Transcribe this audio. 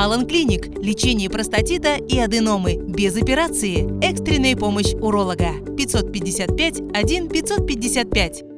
Алан Клиник – лечение простатита и аденомы без операции. Экстренная помощь уролога. 555 1 555.